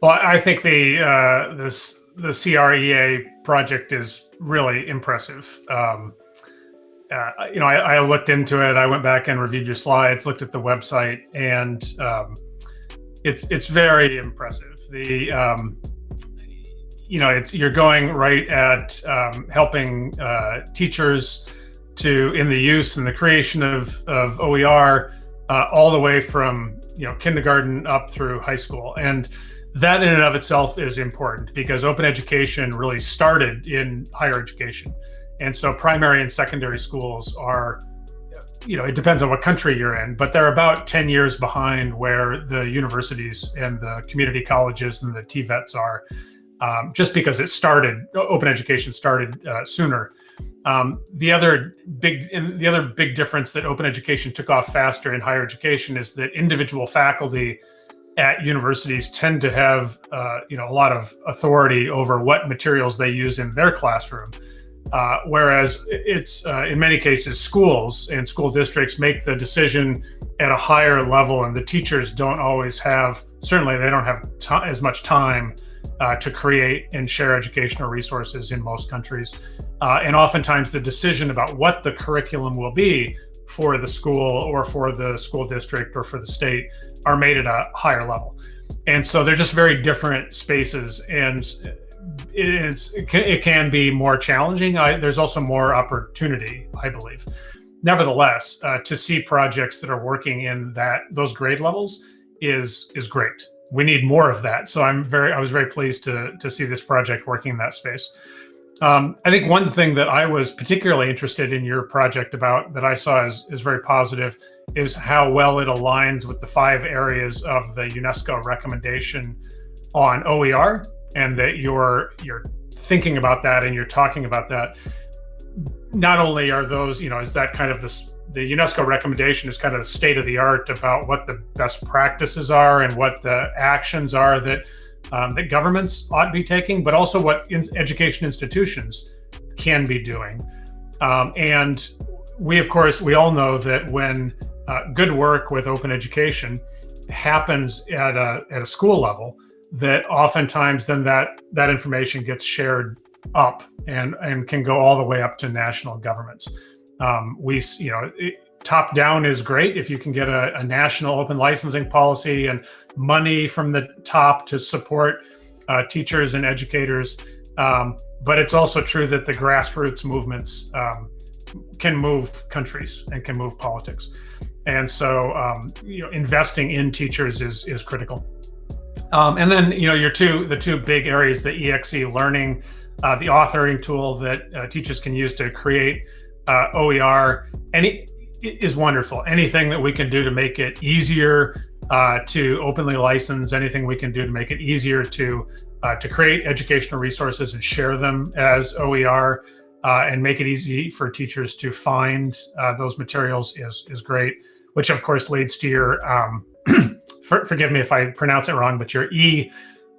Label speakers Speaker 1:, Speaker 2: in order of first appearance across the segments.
Speaker 1: Well, I think the uh, this the CREA project is really impressive. Um, uh, you know, I, I, looked into it. I went back and reviewed your slides, looked at the website, and um, it's it's very impressive. The um, you know, it's you're going right at um, helping uh, teachers to in the use and the creation of of OER uh, all the way from you know kindergarten up through high school and that in and of itself is important because open education really started in higher education. And so primary and secondary schools are you know it depends on what country you're in but they're about 10 years behind where the universities and the community colleges and the tvets are um, just because it started open education started uh, sooner. Um, the other big the other big difference that open education took off faster in higher education is that individual faculty at universities tend to have uh, you know a lot of authority over what materials they use in their classroom. Uh, whereas it's uh, in many cases schools and school districts make the decision at a higher level and the teachers don't always have certainly they don't have as much time uh, to create and share educational resources in most countries uh, and oftentimes the decision about what the curriculum will be for the school or for the school district or for the state are made at a higher level. And so they're just very different spaces and it's, it can be more challenging. I, there's also more opportunity, I believe. Nevertheless, uh, to see projects that are working in that those grade levels is is great. We need more of that. So I'm very I was very pleased to to see this project working in that space. Um, I think one thing that I was particularly interested in your project about that I saw is, as very positive is how well it aligns with the five areas of the UNESCO recommendation on OER and that you're you're thinking about that and you're talking about that. Not only are those, you know, is that kind of this the UNESCO recommendation is kind of the state of the art about what the best practices are and what the actions are that um, that governments ought to be taking, but also what in education institutions can be doing. Um, and we, of course, we all know that when uh, good work with open education happens at a, at a school level, that oftentimes then that, that information gets shared up and, and can go all the way up to national governments. Um, we, you know, top down is great if you can get a, a, national open licensing policy and money from the top to support uh, teachers and educators. Um, but it's also true that the grassroots movements um, can move countries and can move politics. And so, um, you know, investing in teachers is is critical. Um, and then, you know, your two the two big areas: the eXeLearning, uh, the authoring tool that uh, teachers can use to create uh, OER. Any is wonderful. Anything that we can do to make it easier uh, to openly license, anything we can do to make it easier to uh, to create educational resources and share them as OER uh, and make it easy for teachers to find uh, those materials is is great. Which of course leads to your um, for, forgive me if I pronounce it wrong, but your e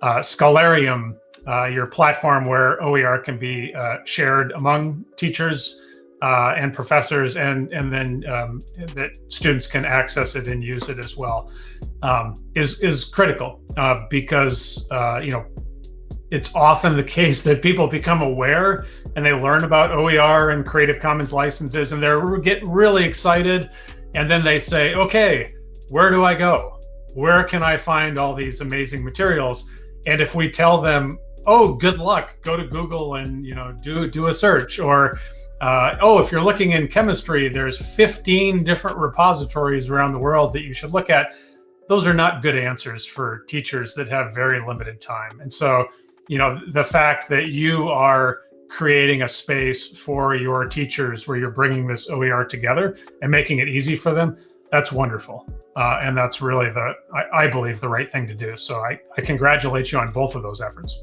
Speaker 1: uh, Scholarium, uh, your platform where OER can be shared among teachers uh, and professors, and and then um, that students can access it and use it as well, um, is is critical uh, because uh, you know it's often the case that people become aware and they learn about OER and Creative Commons licenses, and they get really excited, and then they say, okay, where do I go? Where can I find all these amazing materials? And if we tell them, oh, good luck, go to Google and you know do do a search or uh, oh, if you're looking in chemistry, there's 15 different repositories around the world that you should look at. Those are not good answers for teachers that have very limited time. And so, you know, the fact that you are creating a space for your teachers where you're bringing this OER together and making it easy for them, that's wonderful. Uh, and that's really the, I, I believe, the right thing to do. So I, I congratulate you on both of those efforts.